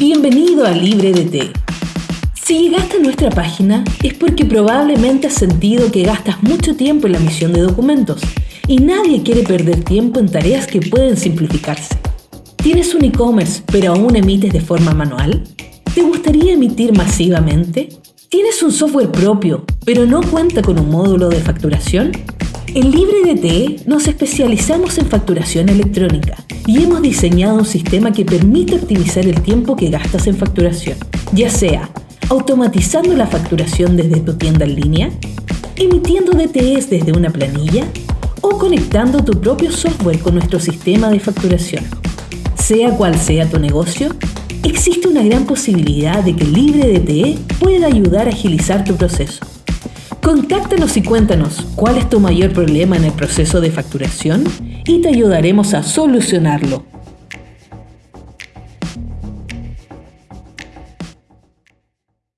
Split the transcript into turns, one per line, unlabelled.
Bienvenido a LibreDT. Si llegaste a nuestra página es porque probablemente has sentido que gastas mucho tiempo en la emisión de documentos y nadie quiere perder tiempo en tareas que pueden simplificarse. ¿Tienes un e-commerce pero aún emites de forma manual? ¿Te gustaría emitir masivamente? ¿Tienes un software propio pero no cuenta con un módulo de facturación? En LibreDT nos especializamos en facturación electrónica y hemos diseñado un sistema que permite optimizar el tiempo que gastas en facturación, ya sea automatizando la facturación desde tu tienda en línea, emitiendo DTS desde una planilla o conectando tu propio software con nuestro sistema de facturación. Sea cual sea tu negocio, existe una gran posibilidad de que LibreDT pueda ayudar a agilizar tu proceso. Contáctanos y cuéntanos cuál es tu mayor problema en el proceso de facturación y te ayudaremos a solucionarlo.